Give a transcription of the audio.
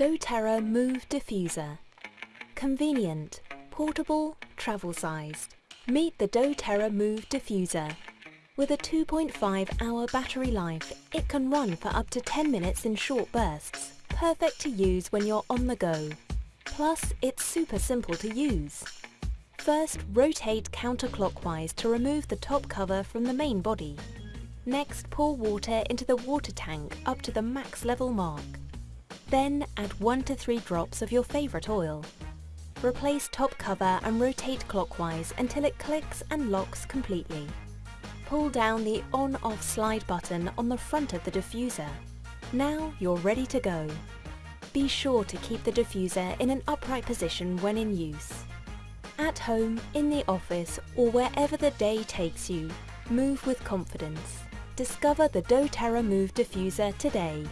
doTERRA Move Diffuser. Convenient, portable, travel-sized. Meet the doTERRA Move Diffuser. With a 2.5 hour battery life, it can run for up to 10 minutes in short bursts, perfect to use when you're on the go. Plus, it's super simple to use. First, rotate counterclockwise to remove the top cover from the main body. Next, pour water into the water tank up to the max level mark. Then add 1 to 3 drops of your favourite oil. Replace top cover and rotate clockwise until it clicks and locks completely. Pull down the on-off slide button on the front of the diffuser. Now you're ready to go. Be sure to keep the diffuser in an upright position when in use. At home, in the office or wherever the day takes you, move with confidence. Discover the doTERRA Move diffuser today.